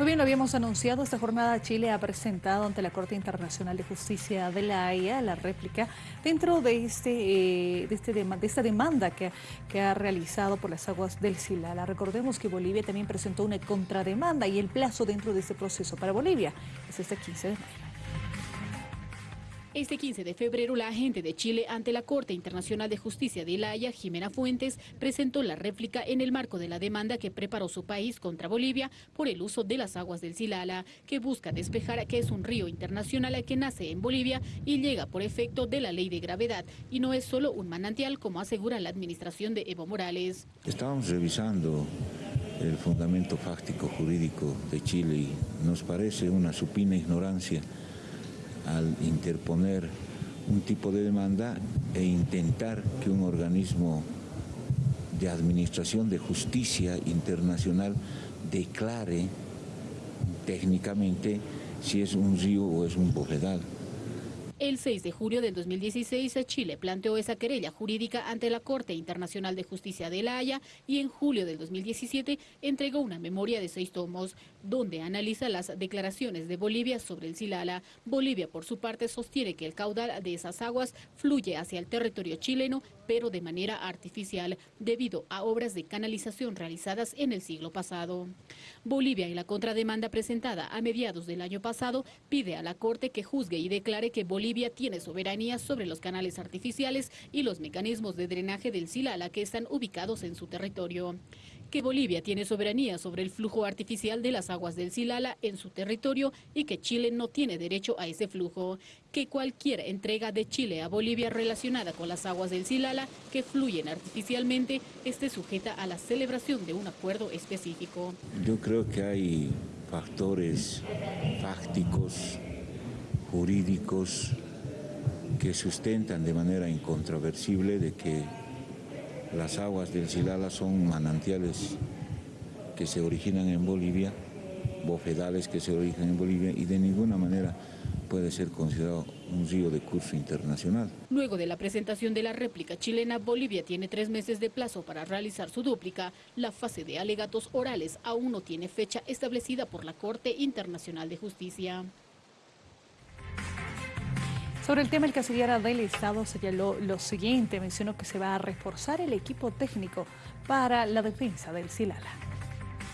Muy bien, lo habíamos anunciado, esta jornada Chile ha presentado ante la Corte Internacional de Justicia de la Haya la réplica dentro de, este, eh, de, este esta demanda que, que, ha realizado por las aguas del Silala. Recordemos que Bolivia también presentó una contrademanda y el plazo dentro de este proceso para Bolivia es este 15 de mayo. Este 15 de febrero, la agente de Chile ante la Corte Internacional de Justicia de La Haya, Jimena Fuentes, presentó la réplica en el marco de la demanda que preparó su país contra Bolivia por el uso de las aguas del Silala, que busca despejar que es un río internacional que nace en Bolivia y llega por efecto de la ley de gravedad, y no es solo un manantial como asegura la administración de Evo Morales. Estábamos revisando el fundamento fáctico jurídico de Chile y nos parece una supina ignorancia al interponer un tipo de demanda e intentar que un organismo de administración de justicia internacional declare técnicamente si es un río o es un bofedal. El 6 de julio del 2016, Chile planteó esa querella jurídica ante la Corte Internacional de Justicia de La Haya y en julio del 2017 entregó una memoria de seis tomos donde analiza las declaraciones de Bolivia sobre el Silala. Bolivia, por su parte, sostiene que el caudal de esas aguas fluye hacia el territorio chileno, pero de manera artificial, debido a obras de canalización realizadas en el siglo pasado. Bolivia, en la contrademanda presentada a mediados del año pasado, pide a la Corte que juzgue y declare que Bolivia Bolivia tiene soberanía sobre los canales artificiales y los mecanismos de drenaje del Silala que están ubicados en su territorio. Que Bolivia tiene soberanía sobre el flujo artificial de las aguas del Silala en su territorio y que Chile no tiene derecho a ese flujo. Que cualquier entrega de Chile a Bolivia relacionada con las aguas del Silala que fluyen artificialmente esté sujeta a la celebración de un acuerdo específico. Yo creo que hay factores fácticos jurídicos que sustentan de manera incontroversible de que las aguas del Silala son manantiales que se originan en Bolivia, bofedales que se originan en Bolivia y de ninguna manera puede ser considerado un río de curso internacional. Luego de la presentación de la réplica chilena, Bolivia tiene tres meses de plazo para realizar su dúplica. La fase de alegatos orales aún no tiene fecha establecida por la Corte Internacional de Justicia. Sobre el tema, el canciller del Estado señaló lo siguiente, mencionó que se va a reforzar el equipo técnico para la defensa del Silala.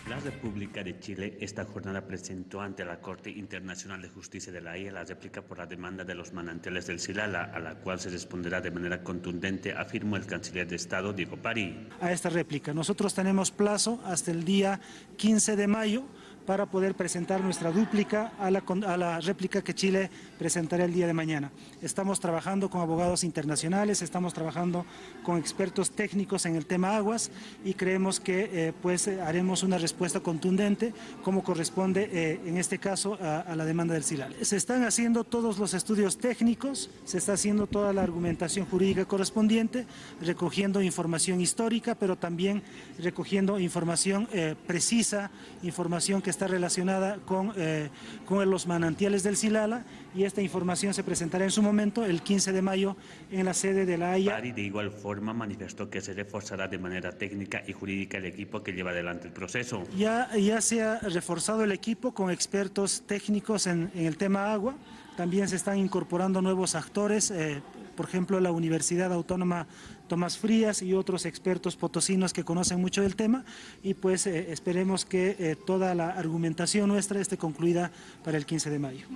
La República de Chile esta jornada presentó ante la Corte Internacional de Justicia de la Haya la réplica por la demanda de los manantiales del Silala, a la cual se responderá de manera contundente, afirmó el canciller de Estado, Diego Pari. A esta réplica, nosotros tenemos plazo hasta el día 15 de mayo para poder presentar nuestra dúplica a la, réplica que Chile presentará el día de mañana. Estamos trabajando con abogados internacionales, estamos trabajando con expertos técnicos en el tema aguas y creemos que eh, pues haremos una respuesta contundente como corresponde eh, en este caso a, la demanda del CILAL. Se están haciendo todos los estudios técnicos, se está haciendo toda la argumentación jurídica correspondiente, recogiendo información histórica, pero también recogiendo información eh, precisa, información que está relacionada con, eh, con los manantiales del Silala y esta información se presentará en su momento el 15 de mayo en la sede de la Haya. Pari de igual forma manifestó que se reforzará de manera técnica y jurídica el equipo que lleva adelante el proceso. Ya, ya se ha reforzado el equipo con expertos técnicos en, en el tema agua, también se están incorporando nuevos actores, eh, por ejemplo la Universidad Autónoma Tomás Frías y otros expertos potosinos que conocen mucho del tema y pues eh, esperemos que eh, toda la argumentación nuestra esté concluida para el 15 de mayo.